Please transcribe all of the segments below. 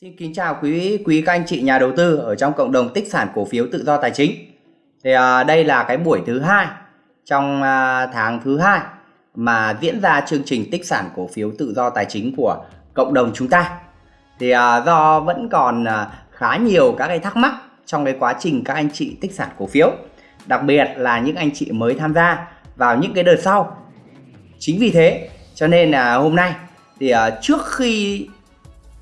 Xin kính chào quý quý các anh chị nhà đầu tư ở trong cộng đồng tích sản cổ phiếu tự do tài chính. Thì à, đây là cái buổi thứ hai trong à, tháng thứ hai mà diễn ra chương trình tích sản cổ phiếu tự do tài chính của cộng đồng chúng ta. Thì à, do vẫn còn à, khá nhiều các cái thắc mắc trong cái quá trình các anh chị tích sản cổ phiếu, đặc biệt là những anh chị mới tham gia vào những cái đợt sau. Chính vì thế cho nên là hôm nay thì à, trước khi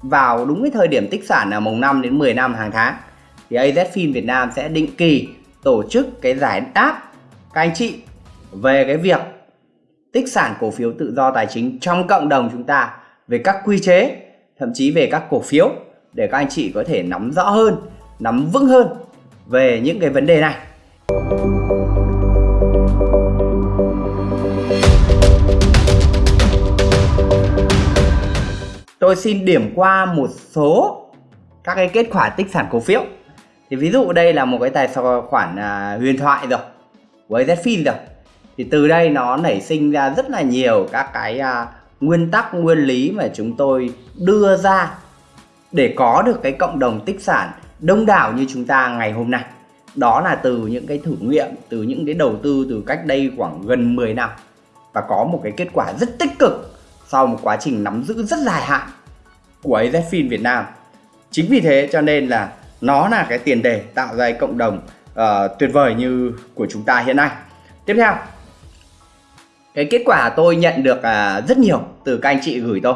vào đúng cái thời điểm tích sản là mùng 5 đến 10 năm hàng tháng. Thì AZFIN Việt Nam sẽ định kỳ tổ chức cái giải đáp các anh chị về cái việc tích sản cổ phiếu tự do tài chính trong cộng đồng chúng ta, về các quy chế, thậm chí về các cổ phiếu để các anh chị có thể nắm rõ hơn, nắm vững hơn về những cái vấn đề này. Tôi xin điểm qua một số các cái kết quả tích sản cổ phiếu. Thì ví dụ đây là một cái tài khoản à, huyền thoại rồi với Zfin rồi. Thì từ đây nó nảy sinh ra rất là nhiều các cái à, nguyên tắc nguyên lý mà chúng tôi đưa ra để có được cái cộng đồng tích sản đông đảo như chúng ta ngày hôm nay. Đó là từ những cái thử nghiệm từ những cái đầu tư từ cách đây khoảng gần 10 năm. Và có một cái kết quả rất tích cực sau một quá trình nắm giữ rất dài hạn của AZFIN Việt Nam. Chính vì thế cho nên là nó là cái tiền đề tạo ra cộng đồng uh, tuyệt vời như của chúng ta hiện nay. Tiếp theo, cái kết quả tôi nhận được uh, rất nhiều từ các anh chị gửi tôi,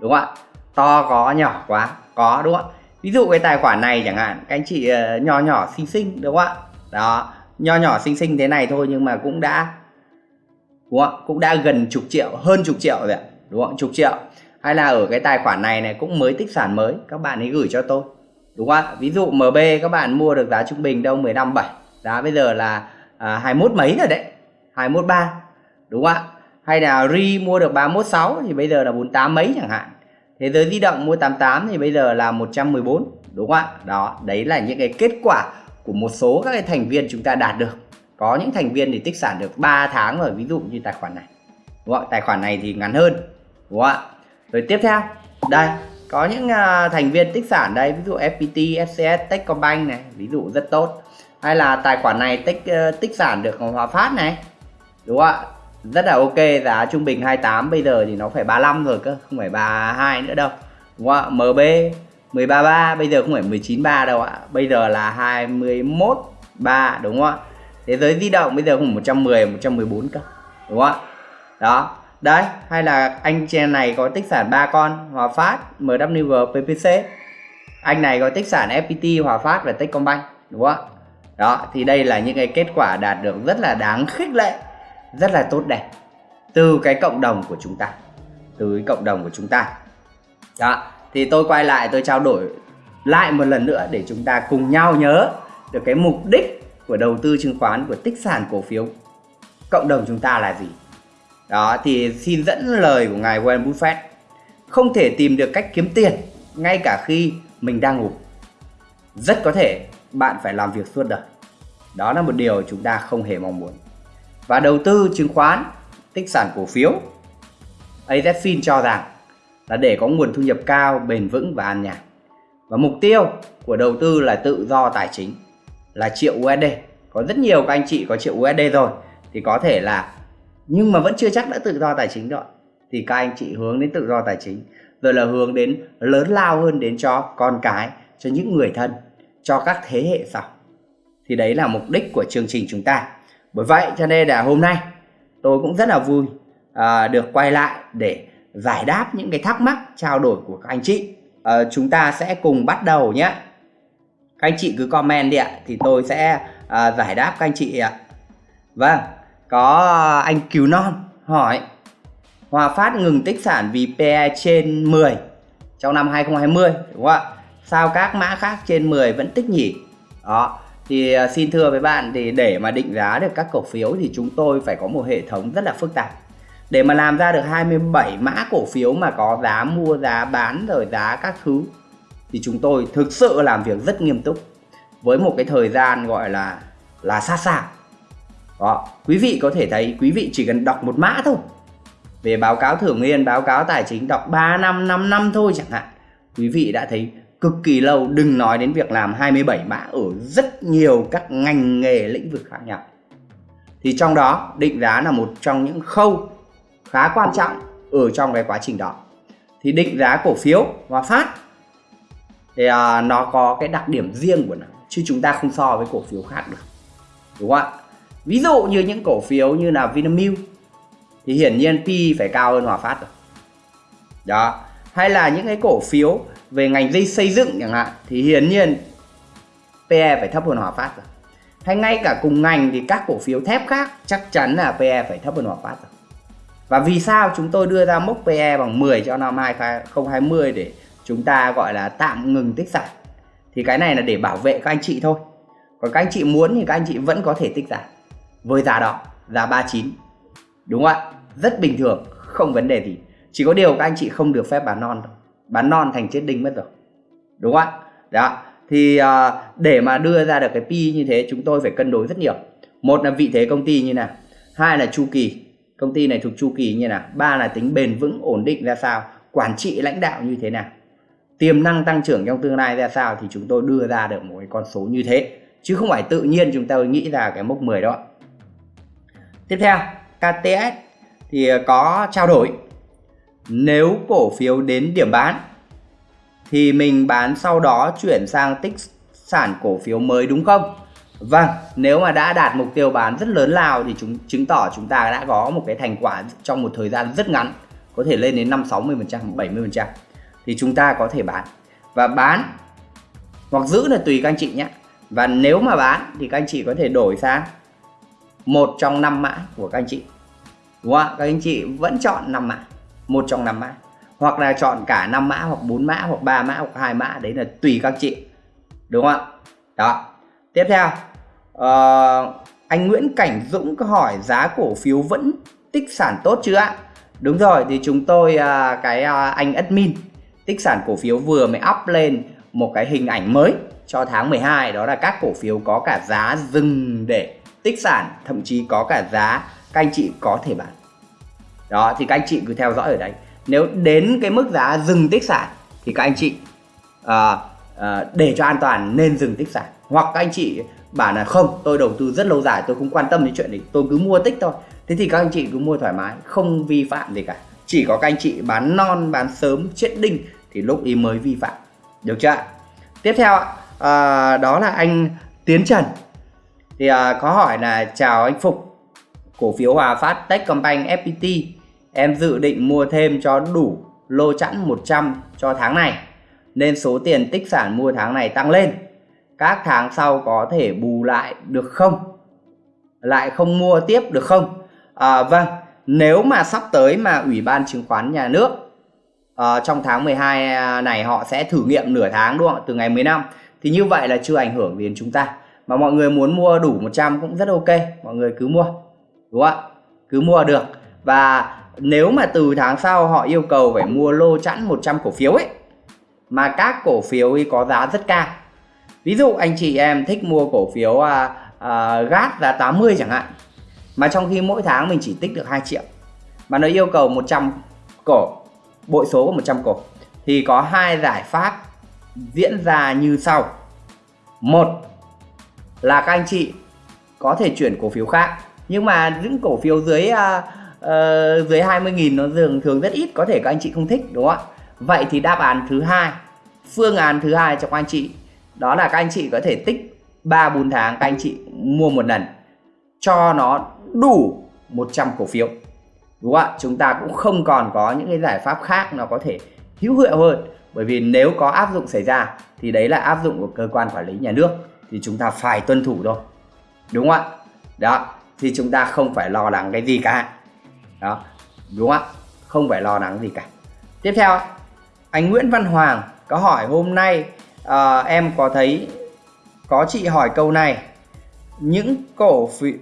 đúng không ạ? To có nhỏ quá, có đúng không ạ? Ví dụ cái tài khoản này chẳng hạn, các anh chị ờ, uh, nhỏ nhỏ xinh xinh đúng không ạ? Đó, nho nhỏ xinh xinh thế này thôi nhưng mà cũng đã đúng không? cũng đã gần chục triệu, hơn chục triệu rồi ạ đúng không chục triệu hay là ở cái tài khoản này này cũng mới tích sản mới các bạn ấy gửi cho tôi. Đúng không ạ? Ví dụ MB các bạn mua được giá trung bình đâu? 15 7 giá bây giờ là à, 21 mấy rồi đấy. 21 3 đúng không ạ? Hay là Ri mua được 31 6 thì bây giờ là 48 mấy chẳng hạn. Thế giới di động mua 88 thì bây giờ là 114 đúng không ạ? Đó đấy là những cái kết quả của một số các cái thành viên chúng ta đạt được. Có những thành viên thì tích sản được 3 tháng rồi ví dụ như tài khoản này. Đúng không? tài khoản này thì ngắn hơn. Đúng không ạ? Rồi tiếp theo. Đây có những uh, thành viên tích sản đây ví dụ FPT, FCS, Techcombank này ví dụ rất tốt. Hay là tài khoản này tích uh, tích sản được Hòa Phát này đúng không ạ? Rất là ok giá trung bình 28 bây giờ thì nó phải 35 rồi cơ không phải 32 nữa đâu đúng không ạ? MB 133 bây giờ không phải 193 đâu ạ bây giờ là 213 đúng không ạ? Thế giới di động bây giờ không 110 114 cơ đúng không ạ? Đó đấy, hay là anh trên này có tích sản ba con, Hòa Phát MW PPC anh này có tích sản FPT Hòa Phát và Techcombank, đúng không ạ? Đó, thì đây là những cái kết quả đạt được rất là đáng khích lệ, rất là tốt đẹp từ cái cộng đồng của chúng ta, từ cái cộng đồng của chúng ta. Đó, thì tôi quay lại, tôi trao đổi lại một lần nữa để chúng ta cùng nhau nhớ được cái mục đích của đầu tư chứng khoán, của tích sản cổ phiếu. Cộng đồng chúng ta là gì? Đó, thì xin dẫn lời của ngài Warren Buffett. Không thể tìm được cách kiếm tiền ngay cả khi mình đang ngủ. Rất có thể bạn phải làm việc suốt đời. Đó là một điều chúng ta không hề mong muốn. Và đầu tư chứng khoán, tích sản cổ phiếu AZFIN cho rằng là để có nguồn thu nhập cao, bền vững và an nhàn. Và mục tiêu của đầu tư là tự do tài chính, là triệu USD có rất nhiều các anh chị có triệu USD rồi, thì có thể là nhưng mà vẫn chưa chắc đã tự do tài chính rồi. Thì các anh chị hướng đến tự do tài chính rồi là hướng đến lớn lao hơn đến cho con cái cho những người thân cho các thế hệ sau. Thì đấy là mục đích của chương trình chúng ta. Bởi vậy cho nên là hôm nay tôi cũng rất là vui à, được quay lại để giải đáp những cái thắc mắc trao đổi của các anh chị. À, chúng ta sẽ cùng bắt đầu nhé. Các anh chị cứ comment đi ạ thì tôi sẽ à, giải đáp các anh chị ạ. Vâng có ờ, anh Cứu Non hỏi Hòa Phát ngừng tích sản vì PE trên 10 trong năm 2020 đúng không ạ? Sao các mã khác trên 10 vẫn tích nhỉ? Đó, thì ờ, xin thưa với bạn thì để mà định giá được các cổ phiếu thì chúng tôi phải có một hệ thống rất là phức tạp. Để mà làm ra được 27 mã cổ phiếu mà có giá mua, giá bán rồi giá các thứ thì chúng tôi thực sự làm việc rất nghiêm túc với một cái thời gian gọi là là sát sao đó, quý vị có thể thấy quý vị chỉ cần đọc một mã thôi. Về báo cáo thưởng niên, báo cáo tài chính đọc 3 năm, 5 năm thôi chẳng hạn. Quý vị đã thấy cực kỳ lâu đừng nói đến việc làm 27 mã ở rất nhiều các ngành nghề lĩnh vực khác nhau thì trong đó định giá là một trong những khâu khá quan trọng ở trong cái quá trình đó thì định giá cổ phiếu và Phát thì à, nó có cái đặc điểm riêng của nó chứ chúng ta không so với cổ phiếu khác được đúng không ạ ví dụ như những cổ phiếu như là Vinamilk thì hiển nhiên P phải cao hơn Hòa Phát rồi. Đó. Hay là những cái cổ phiếu về ngành dây xây dựng chẳng hạn thì hiển nhiên PE phải thấp hơn Hòa Phát rồi. Hay ngay cả cùng ngành thì các cổ phiếu thép khác chắc chắn là PE phải thấp hơn Hòa Phát rồi. Và vì sao chúng tôi đưa ra mốc PE bằng 10 cho năm 2020 để chúng ta gọi là tạm ngừng tích sản? Thì cái này là để bảo vệ các anh chị thôi. Còn các anh chị muốn thì các anh chị vẫn có thể tích sản với giá đó giá 39 đúng không ạ? Rất bình thường không vấn đề gì. Chỉ có điều các anh chị không được phép bán non thôi. Bán non thành chết đinh mất rồi. Đúng không ạ? Đó. Thì uh, để mà đưa ra được cái pi như thế chúng tôi phải cân đối rất nhiều. Một là vị thế công ty như nào. Hai là chu kỳ. Công ty này thuộc chu kỳ như nào. Ba là tính bền vững ổn định ra sao. Quản trị lãnh đạo như thế nào. Tiềm năng tăng trưởng trong tương lai ra sao thì chúng tôi đưa ra được một cái con số như thế. Chứ không phải tự nhiên chúng ta nghĩ ra cái mốc 10 đó tiếp theo KTS thì ờ, có trao đổi nếu cổ phiếu đến điểm bán thì mình bán sau đó chuyển sang tích sản cổ phiếu mới đúng không? Vâng, nếu mà đã đạt mục tiêu bán rất lớn lao thì chúng chứng tỏ chúng ta đã có một cái thành quả trong một thời gian rất ngắn, có thể lên đến 5 60%, 70% thì chúng ta có thể bán. Và bán hoặc giữ là tùy các anh chị nhé. Và nếu mà bán thì các anh chị có thể đổi sang một trong năm mã của các anh chị. Đúng không ạ? Các anh chị vẫn chọn năm mã, một trong năm mã. Hoặc là chọn cả năm mã hoặc bốn mã hoặc ba mã hoặc hai mã đấy là tùy các chị. Đúng không ạ? Đó. Tiếp theo uh, anh Nguyễn Cảnh Dũng có hỏi giá cổ phiếu vẫn tích sản tốt chưa ạ? Đúng rồi thì chúng tôi uh, cái uh, anh admin tích sản cổ phiếu vừa mới up lên một cái hình ảnh mới cho tháng 12 đó là các cổ phiếu có cả giá dừng để tích sản thậm chí có cả giá các anh chị có thể bán. Đó thì các anh chị cứ theo dõi ở đây. Nếu đến cái mức giá dừng tích sản thì các anh chị à, à, để cho an toàn nên dừng tích sản. Hoặc các anh chị bảo là không tôi đầu tư rất lâu dài tôi không quan tâm đến chuyện này tôi cứ mua tích thôi. Thế thì các anh chị cứ mua thoải mái không vi phạm gì cả. Chỉ có các anh chị bán non bán sớm chết đinh thì lúc ý mới vi phạm. Được chưa tiếp theo uh, đó là anh Tiến Trần thì uh, có hỏi là chào anh Phục cổ phiếu Hòa Phát Techcombank FPT Em dự định mua thêm cho đủ lô chẵn 100 cho tháng này nên số tiền tích sản mua tháng này tăng lên. Các tháng sau có thể bù lại được không? Lại không mua tiếp được không? À, vâng, nếu mà sắp tới mà Ủy ban chứng khoán nhà nước uh, trong tháng 12 à, này họ sẽ thử nghiệm nửa tháng đúng không? Từ ngày 15 thì như vậy là chưa ảnh hưởng đến chúng ta. Mà mọi người muốn mua đủ 100 cũng rất ok, mọi người cứ mua. Đúng không ạ? Cứ mua được. Và nếu mà từ tháng sau họ yêu cầu phải mua lô chẵn 100 cổ phiếu ấy mà các cổ phiếu ấy có giá rất cao ví dụ anh chị em thích mua cổ phiếu à, à, GAT giá 80 chẳng hạn mà trong khi mỗi tháng mình chỉ tích được 2 triệu mà nó yêu cầu 100 cổ bội số của 100 cổ thì có hai giải pháp diễn ra như sau một là các anh chị có thể chuyển cổ phiếu khác. Nhưng mà những cổ phiếu dưới uh, uh, dưới 20.000 nó thường thường rất ít có thể các anh chị không thích đúng không ạ? Vậy thì đáp án thứ hai phương án thứ hai cho các anh chị đó là các anh chị có thể tích 3 4 tháng các anh chị mua một lần cho nó đủ 100 cổ phiếu đúng không ạ? Chúng ta cũng không còn có những cái giải pháp khác nó có thể hữu hiệu hơn. Bởi vì nếu có áp dụng xảy ra thì đấy là áp dụng của cơ quan quản lý nhà nước thì chúng ta phải tuân thủ thôi. Đúng không ạ? Đó thì chúng ta không phải lo lắng cái gì cả. Đó đúng không ạ? Không phải lo lắng gì cả. Tiếp theo anh Nguyễn Văn Hoàng có hỏi hôm nay à, em có thấy có chị hỏi câu này những cổ phiếu,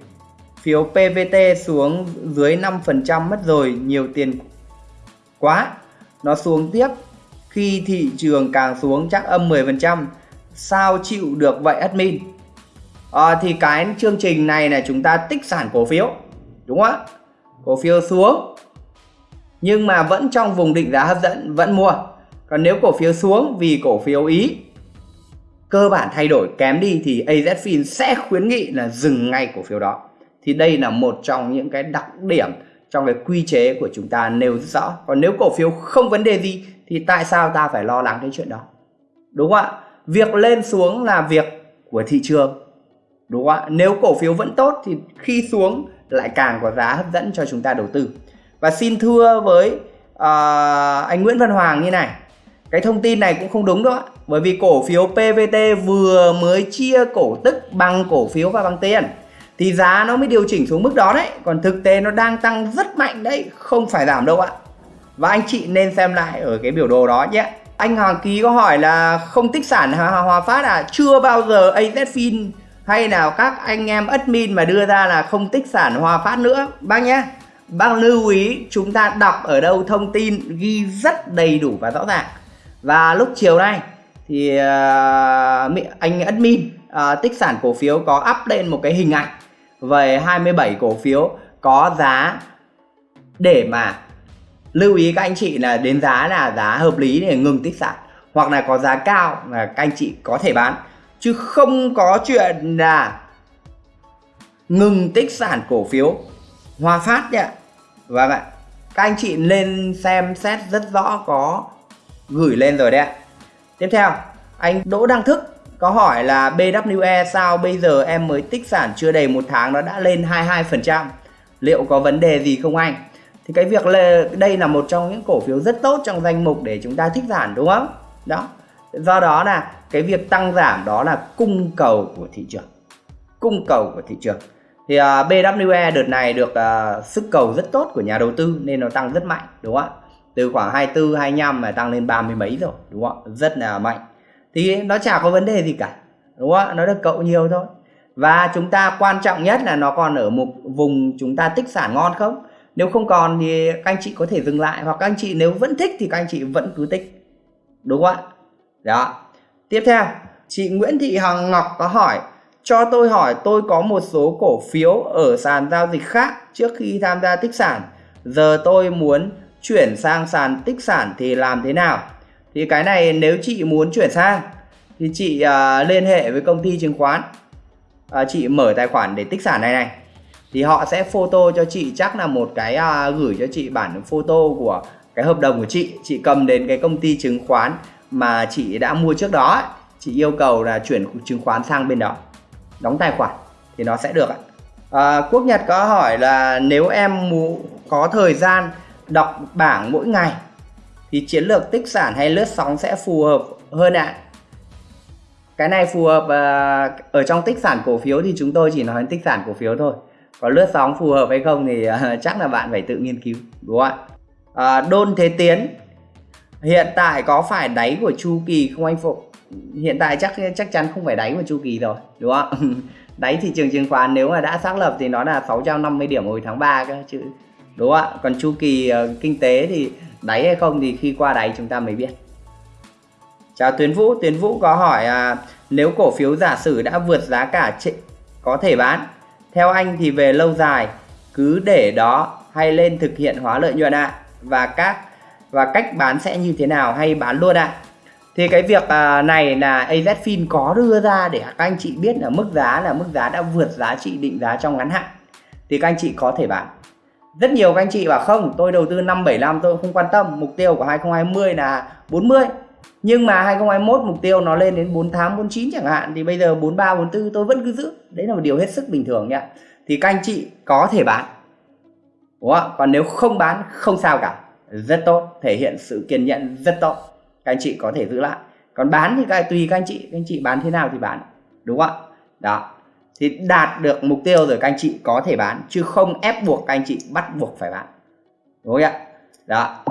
phiếu PVT xuống dưới 5% mất rồi nhiều tiền quá. Nó xuống tiếp khi thị trường càng xuống chắc âm 10% sao chịu được vậy admin? À, thì cái chương trình này là chúng ta tích sản cổ phiếu đúng không ạ? Cổ phiếu xuống nhưng mà vẫn trong vùng định giá hấp dẫn vẫn mua. Còn nếu cổ phiếu xuống vì cổ phiếu ý cơ bản thay đổi kém đi thì AZFIN sẽ khuyến nghị là dừng ngay cổ phiếu đó. Thì đây là một trong những cái đặc điểm trong cái quy chế của chúng ta nêu rất rõ. Còn nếu cổ phiếu không vấn đề gì thì tại sao ta phải lo lắng cái chuyện đó? Đúng không ạ? Việc lên xuống là việc của thị trường đúng không ạ? Nếu cổ phiếu vẫn tốt thì khi xuống lại càng có giá hấp dẫn cho chúng ta đầu tư. Và xin thưa với uh, anh Nguyễn Văn Hoàng như này cái thông tin này cũng không đúng đâu ạ. Bởi vì cổ phiếu PVT vừa mới chia cổ tức bằng cổ phiếu và bằng tiền thì giá nó mới điều chỉnh xuống mức đó đấy. Còn thực tế nó đang tăng rất mạnh đấy không phải giảm đâu ạ. Và anh chị nên xem lại ở cái biểu đồ đó nhé anh Hoàng Ký có hỏi là không tích sản Hòa Phát à? Chưa bao giờ AZFIN hay là các anh em admin mà đưa ra là không tích sản Hòa Phát nữa. Bác nhé bác lưu ý chúng ta đọc ở đâu thông tin ghi rất đầy đủ và rõ ràng. Và lúc chiều nay thì uh, anh admin uh, tích sản cổ phiếu có up lên một cái hình ảnh về 27 cổ phiếu có giá để mà lưu ý các anh chị là đến giá là giá hợp lý để ngừng tích sản, hoặc là có giá cao là các anh chị có thể bán. Chứ không có chuyện là ngừng tích sản cổ phiếu, Hòa Phát nhé Vâng ạ Các anh chị lên xem xét rất rõ có gửi lên rồi đấy ạ. Tiếp theo, anh Đỗ Đăng Thức có hỏi là BWE sao bây giờ em mới tích sản chưa đầy một tháng, nó đã lên 22% liệu có vấn đề gì không anh? Thì cái việc là đây là một trong những cổ phiếu rất tốt trong danh mục để chúng ta thích sản đúng không? Đó. Do đó là cái việc tăng giảm đó là cung cầu của thị trường. Cung cầu của thị trường. Thì à, uh, BWE đợt này được uh, sức cầu rất tốt của nhà đầu tư nên nó tăng rất mạnh đúng không ạ? Từ khoảng 24 25 mà tăng lên ba mươi mấy rồi đúng không rất là mạnh. Thì nó chả có vấn đề gì cả đúng không nó được cậu nhiều thôi. Và chúng ta quan trọng nhất là nó còn ở một vùng chúng ta tích sản ngon không? Nếu không còn thì các anh chị có thể dừng lại hoặc các anh chị nếu vẫn thích thì các anh chị vẫn cứ tích. Đúng không ạ? Đó. Tiếp theo chị Nguyễn Thị Hằng Ngọc có hỏi cho tôi hỏi tôi có một số cổ phiếu ở sàn giao dịch khác trước khi tham gia tích sản. Giờ tôi muốn chuyển sang sàn tích sản thì làm thế nào? Thì cái này nếu chị muốn chuyển sang thì chị uh, liên hệ với công ty chứng khoán. Uh, chị mở tài khoản để tích sản này này thì họ sẽ photo cho chị chắc là một cái uh, gửi cho chị bản photo của cái hợp đồng của chị. Chị cầm đến cái công ty chứng khoán mà chị đã mua trước đó chị yêu cầu là chuyển chứng khoán sang bên đó. Đóng tài khoản thì nó sẽ được ạ. À, Quốc Nhật có hỏi là nếu em có thời gian đọc bảng mỗi ngày thì chiến lược tích sản hay lướt sóng sẽ phù hợp hơn ạ? Cái này phù hợp uh, ở trong tích sản cổ phiếu thì chúng tôi chỉ nói tích sản cổ phiếu thôi còn lướt sóng phù hợp hay không thì uh, chắc là bạn phải tự nghiên cứu đúng không ạ? Uh, đôn thế tiến. Hiện tại có phải đáy của chu kỳ không anh phục hiện tại chắc chắc chắn không phải đáy của chu kỳ rồi đúng không đáy thị trường chứng khoán nếu mà đã xác lập thì nó là 650 điểm hồi tháng 3 cơ chứ đúng không ạ? Còn chu kỳ uh, kinh tế thì đáy hay không thì khi qua đáy chúng ta mới biết. Chào Tuyến Vũ. Tuyến Vũ có hỏi uh, nếu cổ phiếu giả sử đã vượt giá cả có thể bán? Theo anh thì về lâu dài, cứ để đó hay lên thực hiện hóa lợi nhuận ạ à? và các, và cách bán sẽ như thế nào hay bán luôn ạ à? thì cái việc à, này là AZFIN có đưa ra để các anh chị biết là mức giá là mức giá đã vượt giá trị định giá trong ngắn hạn thì các anh chị có thể bán rất nhiều các anh chị bảo không, tôi đầu tư 575 tôi không quan tâm mục tiêu của 2020 là 40 nhưng mà 2021 mục tiêu nó lên đến 48 49 chẳng hạn, thì bây giờ 43 44 tôi vẫn cứ giữ. Đấy là một điều hết sức bình thường nhá thì các anh chị có thể bán. Đúng không? còn nếu không bán, không sao cả. Rất tốt. Thể hiện sự kiên nhẫn rất tốt. Các anh chị có thể giữ lại. Còn bán thì các, tùy các anh chị. Các anh chị bán thế nào thì bán. Đúng không ạ? Đó. Thì đạt được mục tiêu rồi các anh chị có thể bán. Chứ không ép buộc các anh chị bắt buộc phải bán. Đúng không ạ? Đó.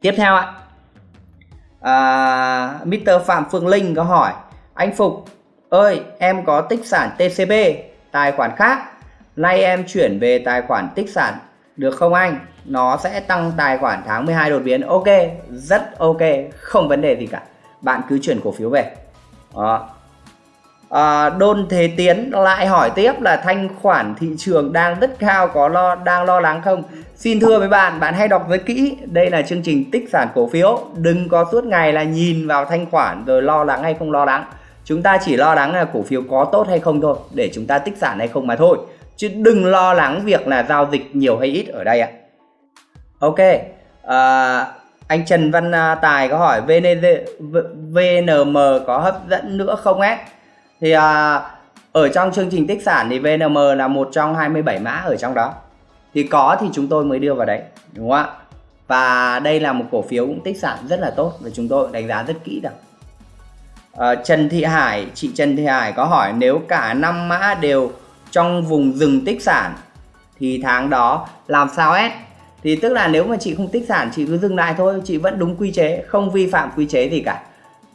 Tiếp theo ạ à, Mr. Phạm Phương Linh có hỏi anh Phục ơi em có tích sản TCB tài khoản khác. Nay em chuyển về tài khoản tích sản được không anh? Nó sẽ tăng tài khoản tháng 12 đột biến. Ok rất ok không vấn đề gì cả. Bạn cứ chuyển cổ phiếu về. Đó à, Đôn Thế Tiến lại hỏi tiếp là thanh khoản thị trường đang rất cao có lo đang lo lắng không? Xin thưa với bạn, bạn hãy đọc rất kỹ. Đây là chương trình tích sản cổ phiếu. Đừng có suốt ngày là nhìn vào thanh khoản rồi lo lắng hay không lo lắng. Chúng ta chỉ lo lắng là cổ phiếu có tốt hay không thôi Để chúng ta tích sản hay không mà thôi. Chứ đừng lo lắng việc là giao dịch nhiều hay ít ở đây ạ. Ok à, Anh Trần Văn à, Tài có hỏi VNM có hấp dẫn nữa không á? Thì à, ở trong chương trình tích sản thì VNM là một trong 27 mã ở trong đó. Thì có thì chúng tôi mới đưa vào đấy đúng không ạ? Và đây là một cổ phiếu cũng tích sản rất là tốt và chúng tôi đánh giá rất kỹ được. À, Trần Thị Hải chị Trần Thị Hải có hỏi nếu cả năm mã đều trong vùng rừng tích sản thì tháng đó làm sao hết? Thì tức là nếu mà chị không tích sản chị cứ dừng lại thôi chị vẫn đúng quy chế không vi phạm quy chế gì cả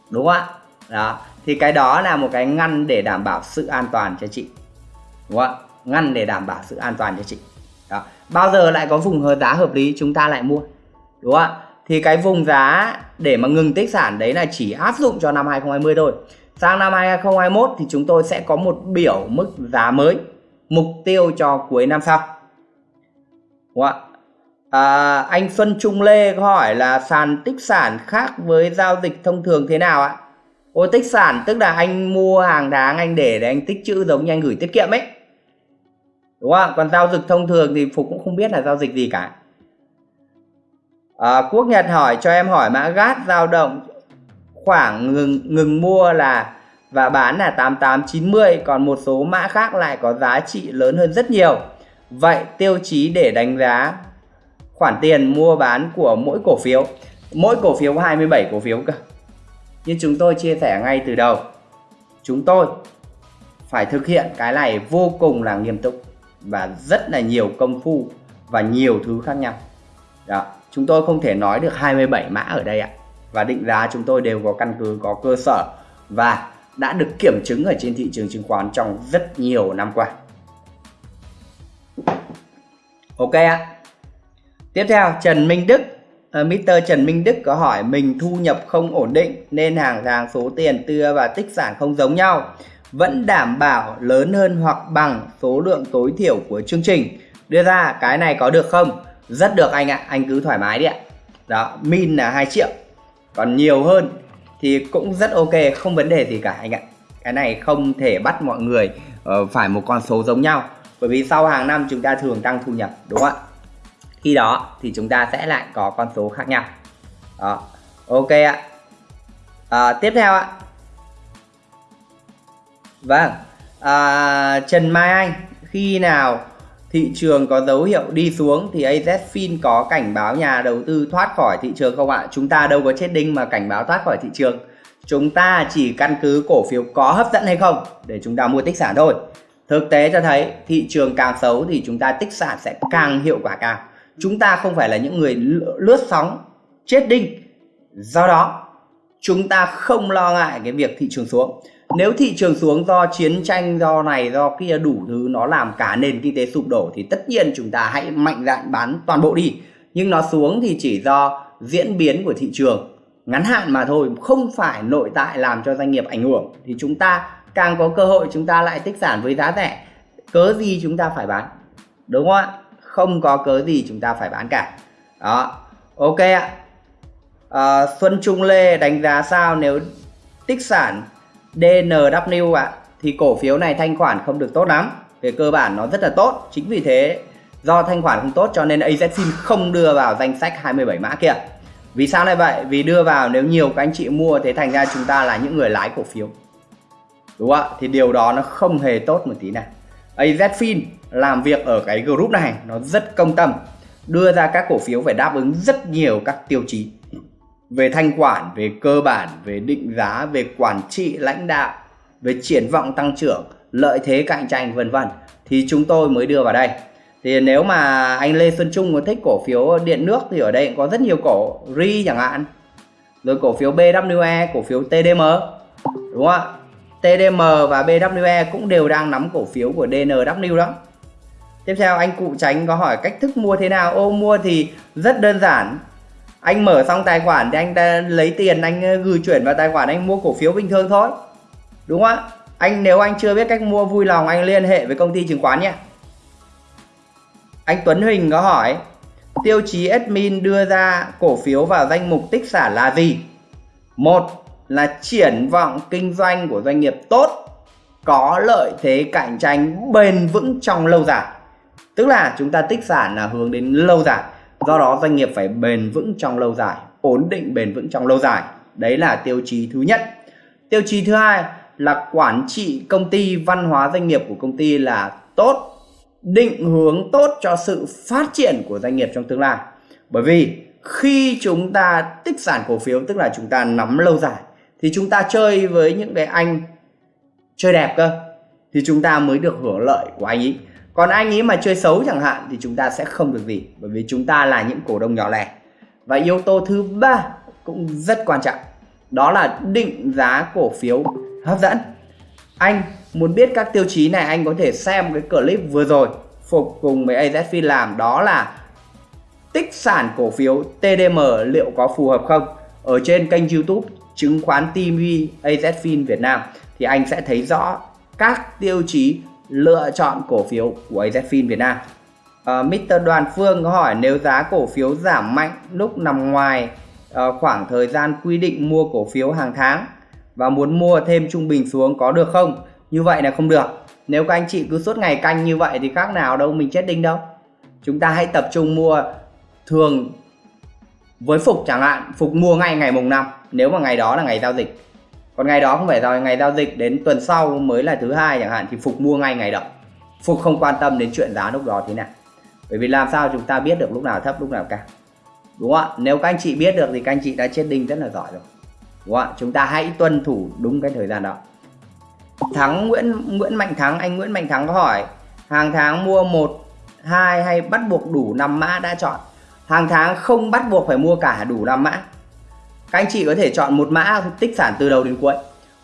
đúng không ạ? Đó thì cái đó là một cái ngăn để đảm bảo sự an toàn cho chị. Đúng không ngăn để đảm bảo sự an toàn cho chị. Đó. bao giờ lại có vùng giá hợp lý chúng ta lại mua. Đúng không ạ? Thì cái vùng giá để mà ngừng tích sản đấy là chỉ áp dụng cho năm 2020 thôi. Sang năm 2021 thì chúng tôi sẽ có một biểu mức giá mới mục tiêu cho cuối năm sau. Đúng không ạ? À, anh Xuân Trung Lê có hỏi là sàn tích sản khác với giao dịch thông thường thế nào ạ? Ôi tích sản tức là anh mua hàng tháng anh để để anh tích chữ giống như anh gửi tiết kiệm ấy. Đúng không còn giao dịch thông thường thì phục cũng không biết là giao dịch gì cả. À, quốc nhật hỏi cho em hỏi mã gas dao động khoảng ngừng ngừng mua là và bán là 8890 còn một số mã khác lại có giá trị lớn hơn rất nhiều. Vậy tiêu chí để đánh giá khoản tiền mua bán của mỗi cổ phiếu mỗi cổ phiếu 27 cổ phiếu cơ như chúng tôi chia sẻ ngay từ đầu. Chúng tôi phải thực hiện cái này vô cùng là nghiêm túc và rất là nhiều công phu và nhiều thứ khác nhau. Đó, chúng tôi không thể nói được 27 mã ở đây ạ. Và định giá chúng tôi đều có căn cứ, có cơ sở và đã được kiểm chứng ở trên thị trường chứng khoán trong rất nhiều năm qua. Ok ạ. Tiếp theo, Trần Minh Đức. Ờ, uh, Mr. Trần Minh Đức có hỏi mình thu nhập không ổn định nên hàng tháng số tiền tưa và tích sản không giống nhau. Vẫn đảm bảo lớn hơn hoặc bằng số lượng tối thiểu của chương trình. Đưa ra cái này có được không? Rất được anh ạ anh cứ thoải mái đi ạ. Đó min là 2 triệu. Còn nhiều hơn thì cũng rất ok không vấn đề gì cả anh ạ. Cái này không thể bắt mọi người uh, phải một con số giống nhau. Bởi vì sau hàng năm chúng ta thường tăng thu nhập đúng không ạ? Khi đó thì chúng ta sẽ lại có con số khác nhau đó ok ạ à, tiếp theo ạ Vâng, à, Trần Mai Anh, khi nào thị trường có dấu hiệu đi xuống thì AZFIN có cảnh báo nhà đầu tư thoát khỏi thị trường không ạ? Chúng ta đâu có chết đinh mà cảnh báo thoát khỏi thị trường. Chúng ta chỉ căn cứ cổ phiếu có hấp dẫn hay không để chúng ta mua tích sản thôi. Thực tế cho thấy thị trường càng xấu thì chúng ta tích sản sẽ càng hiệu quả cao. Chúng ta không phải là những người lướt sóng chết đinh. Do đó, chúng ta không lo ngại cái việc thị trường xuống. Nếu thị trường xuống do chiến tranh do này do kia đủ thứ nó làm cả nền kinh tế sụp đổ thì tất nhiên chúng ta hãy mạnh dạn bán toàn bộ đi. Nhưng nó xuống thì chỉ do diễn biến của thị trường. Ngắn hạn mà thôi không phải nội tại làm cho doanh nghiệp ảnh hưởng. Thì chúng ta càng có cơ hội chúng ta lại tích sản với giá rẻ. Cớ gì chúng ta phải bán? Đúng không ạ? Không có cớ gì chúng ta phải bán cả. Đó ok ạ. À, Xuân Trung Lê đánh giá sao nếu tích sản DNW ạ? À, thì cổ phiếu này thanh khoản không được tốt lắm. Về cơ bản nó rất là tốt. Chính vì thế do thanh khoản không tốt cho nên AZFIN không đưa vào danh sách 27 mã kia. Vì sao lại vậy? Vì đưa vào nếu nhiều các anh chị mua thế thành ra chúng ta là những người lái cổ phiếu. Đúng không ạ? Thì điều đó nó không hề tốt một tí nào. AZFIN làm việc ở cái group này nó rất công tâm đưa ra các cổ phiếu phải đáp ứng rất nhiều các tiêu chí về thanh khoản, về cơ bản, về định giá, về quản trị lãnh đạo, về triển vọng tăng trưởng, lợi thế cạnh tranh vân vân thì chúng tôi mới đưa vào đây. Thì nếu mà anh Lê Xuân Trung có thích cổ phiếu điện nước thì ở đây có rất nhiều cổ RI chẳng hạn. Rồi cổ phiếu BWE, cổ phiếu TDM. Đúng không ạ? TDM và BWE cũng đều đang nắm cổ phiếu của DNW đó. Tiếp theo, anh cụ tránh có hỏi cách thức mua thế nào? Ô, mua thì rất đơn giản. Anh mở xong tài khoản thì anh ta lấy tiền, anh ờ, gửi chuyển vào tài khoản anh mua cổ phiếu bình thường thôi. Đúng không ạ? Anh, nếu anh chưa biết cách mua, vui lòng anh liên hệ với công ty chứng khoán nhé. Anh Tuấn Huỳnh có hỏi, tiêu chí admin đưa ra cổ phiếu vào danh mục tích sản là gì? Một là triển vọng kinh doanh của doanh nghiệp tốt, có lợi thế cạnh tranh bền vững trong lâu dài tức là chúng ta tích sản là hướng đến lâu dài. Do đó doanh nghiệp phải bền vững trong lâu dài, ổn định bền vững trong lâu dài. Đấy là tiêu chí thứ nhất. Tiêu chí thứ hai là quản trị công ty, văn hóa doanh nghiệp của công ty là tốt, định hướng tốt cho sự phát triển của doanh nghiệp trong tương lai. Bởi vì khi chúng ta tích sản cổ phiếu, tức là chúng ta nắm lâu dài, thì chúng ta chơi với những cái anh chơi đẹp cơ, thì chúng ta mới được hưởng lợi của anh ấy còn anh ấy mà chơi xấu chẳng hạn thì chúng ta sẽ không được gì, bởi vì chúng ta là những cổ đông nhỏ lẻ. Và yếu tố thứ ba cũng rất quan trọng, đó là định giá cổ phiếu hấp dẫn. Anh muốn biết các tiêu chí này, anh có thể xem cái clip vừa rồi Phục cùng với AZFIN làm, đó là tích sản cổ phiếu TDM liệu có phù hợp không? Ở trên kênh YouTube chứng khoán TV AZFIN Việt Nam thì anh sẽ thấy rõ các tiêu chí lựa chọn cổ phiếu của AZFIN Việt Nam. Ờ, uh, Mr. Đoàn Phương có hỏi nếu giá cổ phiếu giảm mạnh lúc nằm ngoài uh, khoảng thời gian quy định mua cổ phiếu hàng tháng và muốn mua thêm trung bình xuống có được không? Như vậy là không được. Nếu các anh chị cứ suốt ngày canh như vậy thì khác nào đâu mình chết đinh đâu. Chúng ta hãy tập trung mua thường với Phục chẳng hạn, Phục mua ngay ngày mùng 5 nếu mà ngày đó là ngày giao dịch. Còn ngày đó không phải rồi ngày giao dịch đến tuần sau mới là thứ hai chẳng hạn thì Phục mua ngay ngày đó. Phục không quan tâm đến chuyện giá lúc đó thế nào. Bởi vì làm sao chúng ta biết được lúc nào thấp lúc nào cao. Đúng không ạ? Nếu các anh chị biết được thì các anh chị đã chết đinh rất là giỏi rồi. Đúng không ạ? Chúng ta hãy tuân thủ đúng cái thời gian đó. Thắng Nguyễn Nguyễn Mạnh Thắng, anh Nguyễn Mạnh Thắng có hỏi hàng tháng mua một hai hay bắt buộc đủ năm mã đã chọn. Hàng tháng không bắt buộc phải mua cả đủ năm mã. Các anh chị có thể chọn một mã tích sản từ đầu đến cuối.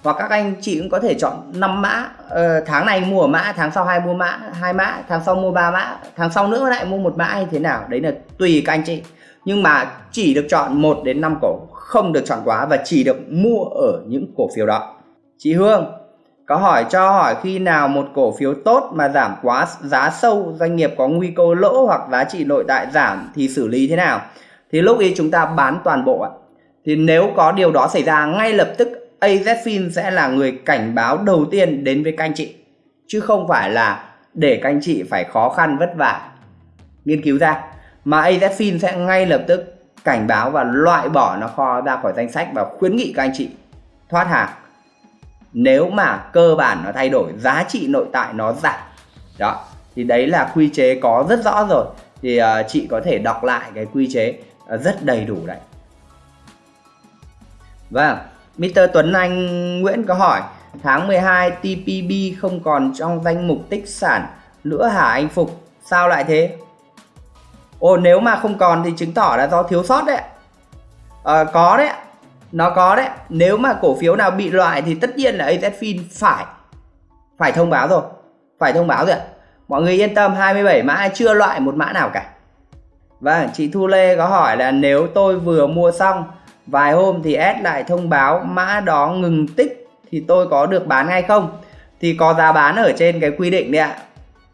Hoặc các anh chị cũng có thể chọn 5 mã, ờ, tháng này mua mã, tháng sau hai mua mã, hai mã, tháng sau mua ba mã, tháng sau nữa lại mua một mã hay thế nào. Đấy là tùy các anh chị. Nhưng mà chỉ được chọn 1 đến 5 cổ, không được chọn quá và chỉ được mua ở những cổ phiếu đó. Chị Hương, có hỏi cho hỏi khi nào một cổ phiếu tốt mà giảm quá giá sâu, doanh nghiệp có nguy cơ lỗ hoặc giá trị nội tại giảm thì xử lý thế nào? Thì lúc ấy chúng ta bán toàn bộ ạ. Thì nếu có điều đó xảy ra ngay lập tức AZFIN sẽ là người cảnh báo đầu tiên đến với các anh chị. Chứ không phải là để các anh chị phải khó khăn vất vả nghiên cứu ra. Mà AZFIN sẽ ngay lập tức cảnh báo và loại bỏ nó kho ra khỏi danh sách và khuyến nghị các anh chị thoát hàng nếu mà cơ bản nó thay đổi giá trị nội tại nó giảm đó thì đấy là quy chế có rất rõ rồi thì uh, chị có thể đọc lại cái quy chế uh, rất đầy đủ đấy vâng Mr. Tuấn Anh Nguyễn có hỏi tháng 12 TPB không còn trong danh mục tích sản nữa hả anh Phục sao lại thế? Ồ nếu mà không còn thì chứng tỏ là do thiếu sót đấy. À, có đấy nó có đấy. Nếu mà cổ phiếu nào bị loại thì tất nhiên là AZFIN phải phải thông báo rồi phải thông báo rồi mọi người yên tâm 27 mã chưa loại một mã nào cả. Vâng chị Thu Lê có hỏi là nếu tôi vừa mua xong vài hôm thì S lại thông báo mã đó ngừng tích thì tôi có được bán hay không? Thì có giá bán ở trên cái quy định đấy ạ.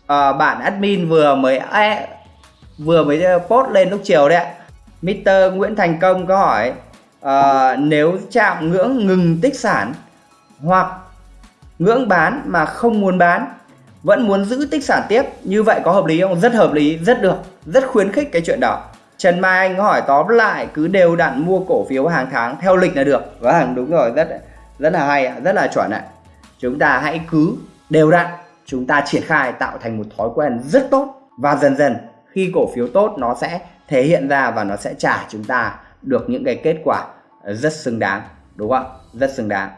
À, bạn admin vừa mới e, vừa mới ờ, post lên lúc chiều đấy ạ. Mr. Nguyễn Thành Công có hỏi à, nếu chạm ngưỡng ngừng tích sản hoặc ngưỡng bán mà không muốn bán vẫn muốn giữ tích sản tiếp như vậy có hợp lý không? Rất hợp lý rất được rất khuyến khích cái chuyện đó. Trần Mai Anh hỏi tóm lại cứ đều đặn mua cổ phiếu hàng tháng theo lịch là được. Vâng đúng rồi, rất rất là hay rất là chuẩn ạ. Chúng ta hãy cứ đều đặn, chúng ta triển khai tạo thành một thói quen rất tốt và dần dần khi cổ phiếu tốt nó sẽ thể hiện ra và nó sẽ trả chúng ta được những cái kết quả rất xứng đáng, đúng không rất xứng đáng.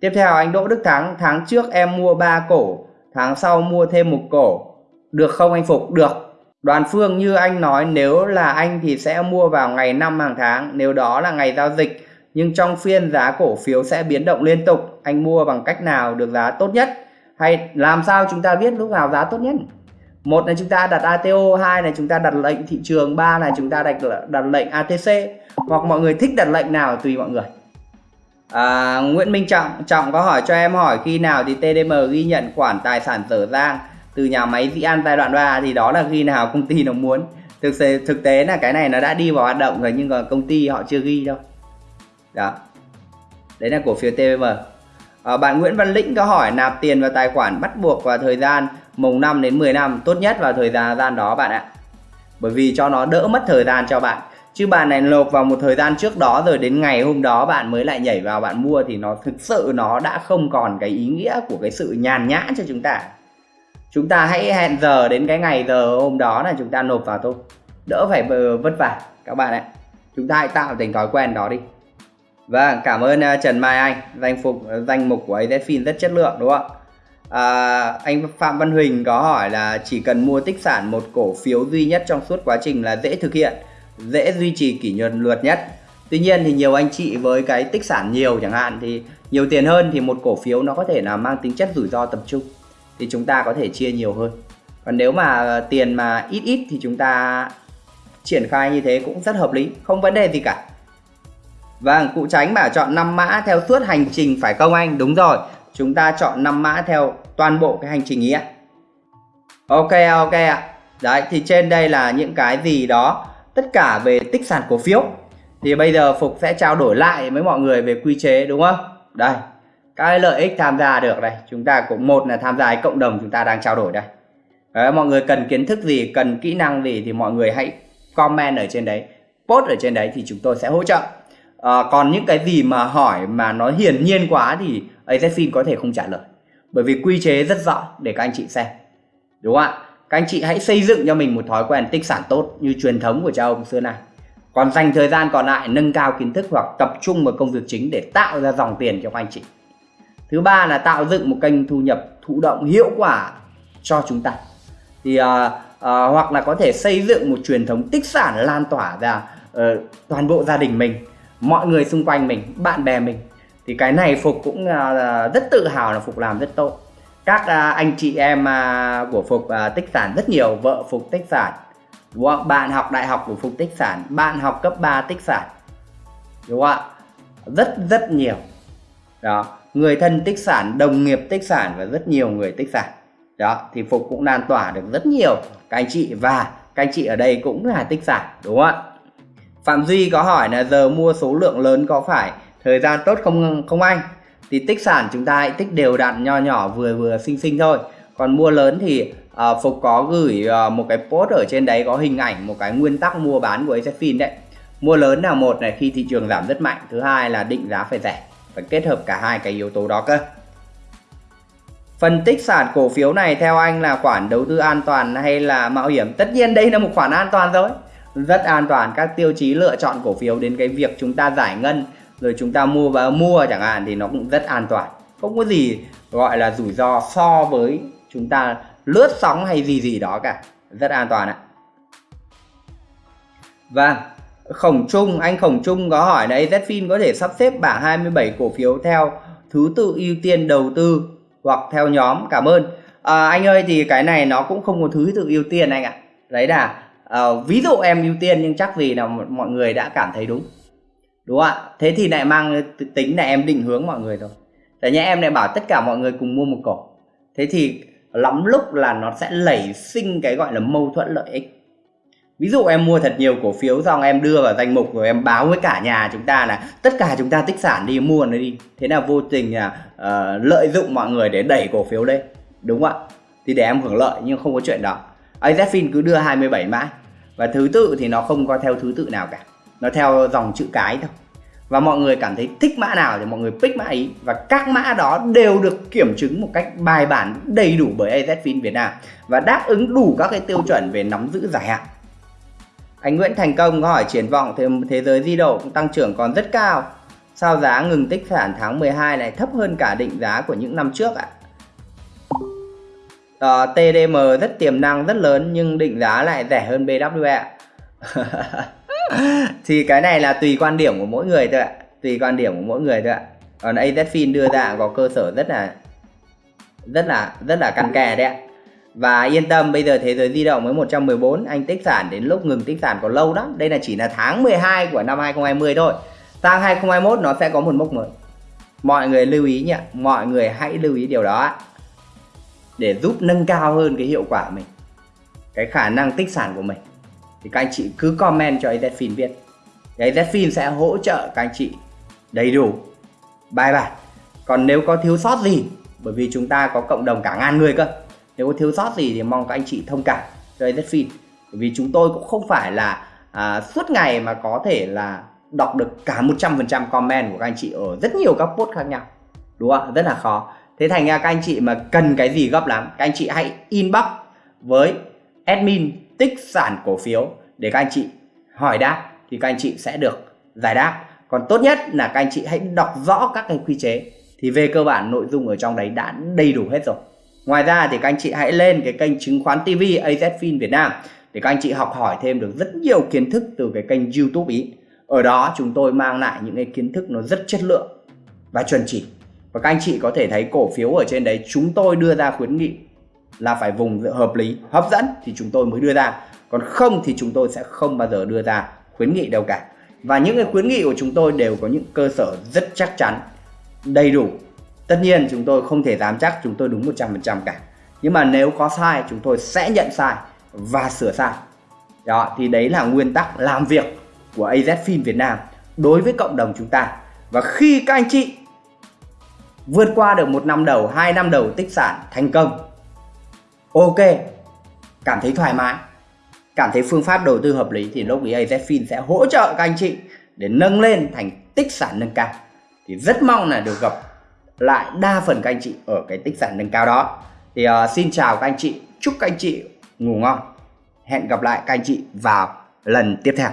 Tiếp theo, anh Đỗ Đức Thắng, tháng trước em mua 3 cổ, tháng sau mua thêm một cổ. Được không anh Phục? Được. Đoàn Phương như anh nói nếu là anh thì sẽ mua vào ngày 5 hàng tháng nếu đó là ngày giao dịch. Nhưng trong phiên giá cổ phiếu sẽ biến động liên tục anh mua bằng cách nào được giá tốt nhất? Hay làm sao chúng ta biết lúc nào giá tốt nhất? Một là chúng ta đặt ATO hai là chúng ta đặt lệnh thị trường ba là chúng ta đặt đặt lệnh ATC hoặc mọi người thích đặt lệnh nào tùy mọi người. À, Nguyễn Minh Trọng Trọng có hỏi cho em hỏi khi nào thì TDM ghi nhận khoản tài sản dở dang? Từ nhà máy Vĩ An giai đoạn 3 thì đó là khi nào công ty nó muốn. Thực tế thực tế là cái này nó đã đi vào hoạt động rồi nhưng mà công ty họ chưa ghi đâu. Đó. Đấy là cổ phiếu TVM à, ờ, bạn Nguyễn Văn Lĩnh có hỏi nạp tiền vào tài khoản bắt buộc vào thời gian mùng 5 đến 10 năm tốt nhất vào thời gian đó bạn ạ. Bởi vì cho nó đỡ mất thời gian cho bạn. Chứ bạn này nộp vào một thời gian trước đó rồi đến ngày hôm đó bạn mới lại nhảy vào bạn mua thì nó thực sự nó đã không còn cái ý nghĩa của cái sự nhàn nhã cho chúng ta chúng ta hãy hẹn giờ đến cái ngày giờ hôm đó là chúng ta nộp vào thôi. Đỡ phải vất vả các bạn ạ. Chúng ta hãy tạo thành thói quen đó đi. Vâng cảm ơn à, Trần Mai Anh. Danh phục danh mục của AZFIN rất chất lượng đúng không à, anh Phạm Văn Huỳnh có hỏi là chỉ cần mua tích sản một cổ phiếu duy nhất trong suốt quá trình là dễ thực hiện dễ duy trì kỷ nhuận luật nhất. Tuy nhiên thì nhiều anh chị với cái tích sản nhiều chẳng hạn thì nhiều tiền hơn thì một cổ phiếu nó có thể là mang tính chất rủi ro tập trung thì chúng ta có thể chia nhiều hơn còn nếu mà tiền mà ít ít thì chúng ta triển khai như thế cũng rất hợp lý không vấn đề gì cả Vâng, cụ tránh bảo chọn 5 mã theo suốt hành trình phải không anh? Đúng rồi, chúng ta chọn 5 mã theo toàn bộ cái hành trình ý ạ. Ok, ok ạ. Đấy, thì trên đây là những cái gì đó, tất cả về tích sản cổ phiếu. Thì bây giờ Phục sẽ trao đổi lại với mọi người về quy chế đúng không? Đây, cái lợi ích tham gia được đây. Chúng ta cũng một là tham gia cộng đồng chúng ta đang trao đổi đây. Đấy, mọi người cần kiến thức gì, cần kỹ năng gì thì mọi người hãy comment ở trên đấy, post ở trên đấy thì chúng tôi sẽ hỗ trợ. À, còn những cái gì mà hỏi mà nó hiển nhiên quá thì AZFIN có thể không trả lời. Bởi vì quy chế rất rõ để các anh chị xem. Đúng không ạ? Các anh chị hãy xây dựng cho mình một thói quen tích sản tốt như truyền thống của cha ông xưa này. Còn dành thời gian còn lại nâng cao kiến thức hoặc tập trung vào công việc chính để tạo ra dòng tiền cho các anh chị thứ ba là tạo dựng một kênh thu nhập thụ động hiệu quả cho chúng ta. Thì uh, uh, hoặc là có thể xây dựng một truyền thống tích sản lan tỏa ra uh, toàn bộ gia đình mình mọi người xung quanh mình bạn bè mình. Thì cái này phục cũng uh, rất tự hào là phục làm rất tốt. Các uh, anh chị em uh, của phục uh, tích sản rất nhiều vợ phục tích sản đúng không? bạn học đại học của phục tích sản bạn học cấp 3 tích sản đúng không ạ? Rất rất nhiều. Đó người thân tích sản đồng nghiệp tích sản và rất nhiều người tích sản đó thì phục cũng lan tỏa được rất nhiều các anh chị và các anh chị ở đây cũng là tích sản đúng không ạ Phạm Duy có hỏi là giờ mua số lượng lớn có phải thời gian tốt không không anh? Thì tích sản chúng ta hãy tích đều đặn nho nhỏ vừa vừa xinh xinh thôi. Còn mua lớn thì uh, Phục có gửi uh, một cái post ở trên đấy có hình ảnh một cái nguyên tắc mua bán của AZFIN đấy. Mua lớn là một này khi thị trường giảm rất mạnh, thứ hai là định giá phải rẻ. Phải kết hợp cả hai cái yếu tố đó cơ. Phân tích sản cổ phiếu này theo anh là khoản đầu tư an toàn hay là mạo hiểm? Tất nhiên đây là một khoản an toàn rồi rất an toàn các tiêu chí lựa chọn cổ phiếu đến cái việc chúng ta giải ngân rồi chúng ta mua và mua chẳng hạn thì nó cũng rất an toàn. Không có gì gọi là rủi ro so với chúng ta lướt sóng hay gì gì đó cả. Rất an toàn ạ. Và vâng, khổng trung anh khổng trung có hỏi đấy Zfin có thể sắp xếp bảng 27 cổ phiếu theo thứ tự ưu tiên đầu tư hoặc theo nhóm? Cảm ơn. À, anh ơi thì cái này nó cũng không có thứ tự ưu tiên anh ạ. Đấy là à, ví dụ em ưu tiên nhưng chắc vì là mọi người đã cảm thấy đúng. Đúng không ạ? Thế thì lại mang tính là em định hướng mọi người thôi tại nhé em lại bảo tất cả mọi người cùng mua một cổ. Thế thì lắm lúc là nó sẽ lẩy sinh cái gọi là mâu thuẫn lợi ích ví dụ em mua thật nhiều cổ phiếu xong em đưa vào danh mục rồi em báo với cả nhà chúng ta là tất cả chúng ta tích sản đi mua nó đi. Thế là vô tình là uh, lợi dụng mọi người để đẩy cổ phiếu lên đúng không ạ? Thì để em hưởng lợi nhưng không có chuyện đó. AZFIN cứ đưa 27 mã và thứ tự thì nó không có theo thứ tự nào cả. Nó theo dòng chữ cái thôi. Và mọi người cảm thấy thích mã nào thì mọi người pick mã ấy. Và các mã đó đều được kiểm chứng một cách bài bản đầy đủ bởi AZFIN Việt Nam. Và đáp ứng đủ các cái tiêu chuẩn về nắm giữ dài hạn anh Nguyễn Thành Công có hỏi triển vọng thế, thế giới di động tăng trưởng còn rất cao. Sao giá ngừng tích sản tháng 12 này thấp hơn cả định giá của những năm trước ạ? Ờ, à? TDM rất tiềm năng rất lớn nhưng định giá lại rẻ hơn BWE thì cái này là tùy quan điểm của mỗi người thôi ạ. Tùy quan điểm của mỗi người thôi ạ. Còn AZFIN đưa ra có cơ sở rất là rất là rất là căn kè đấy ạ và yên tâm, bây giờ thế giới di động với 114 anh tích sản đến lúc ngừng tích sản còn lâu lắm. Đây là chỉ là tháng 12 của năm 2020 thôi. Sang 2021 nó sẽ có một mốc mới. Mọi người lưu ý nhé mọi người hãy lưu ý điều đó để giúp nâng cao hơn cái hiệu quả mình, cái khả năng tích sản của mình. Thì các anh chị cứ comment cho AZFIN biết. Thì AZFIN sẽ hỗ trợ các anh chị đầy đủ, bài bản. Còn nếu có thiếu sót gì, bởi vì chúng ta có cộng đồng cả ngàn người cơ nếu có thiếu sót gì thì mong các anh chị thông cảm cho AZFIN bởi vì chúng tôi cũng không phải là à, suốt ngày mà có thể là đọc được cả 100% comment của các anh chị ở rất nhiều các post khác nhau. Đúng không rất là khó. Thế thành ra các anh chị mà cần cái gì gấp lắm các anh chị hãy inbox với admin tích sản cổ phiếu để các anh chị hỏi đáp thì các anh chị sẽ được giải đáp. Còn tốt nhất là các anh chị hãy đọc rõ các cái quy chế. Thì về cơ bản nội dung ở trong đấy đã đầy đủ hết rồi ngoài ra thì các anh chị hãy lên cái kênh chứng khoán TV AZFIN Việt Nam để các anh chị học hỏi thêm được rất nhiều kiến thức từ cái kênh YouTube ý. Ở đó chúng tôi mang lại những cái kiến thức nó rất chất lượng và chuẩn chỉ. Và các anh chị có thể thấy cổ phiếu ở trên đấy, chúng tôi đưa ra khuyến nghị là phải vùng hợp lý, hấp dẫn thì chúng tôi mới đưa ra. Còn không thì chúng tôi sẽ không bao giờ đưa ra khuyến nghị đâu cả. Và những cái khuyến nghị của chúng tôi đều có những cơ sở rất chắc chắn, đầy đủ tất nhiên chúng tôi không thể dám chắc chúng tôi đúng 100% cả. Nhưng mà nếu có sai, chúng tôi sẽ nhận sai và sửa sai. Đó, thì đấy là nguyên tắc làm việc của AZFIN Việt Nam đối với cộng đồng chúng ta. Và khi các anh chị vượt qua được một năm đầu, hai năm đầu tích sản thành công, ok, cảm thấy thoải mái, cảm thấy phương pháp đầu tư hợp lý, thì lúc ấy AZFIN sẽ hỗ trợ các anh chị để nâng lên thành tích sản nâng cao. Thì rất mong là được gặp lại đa phần các anh chị ở cái tích sản nâng cao đó. Thì uh, xin chào các anh chị chúc các anh chị ngủ ngon. Hẹn gặp lại các anh chị vào lần tiếp theo.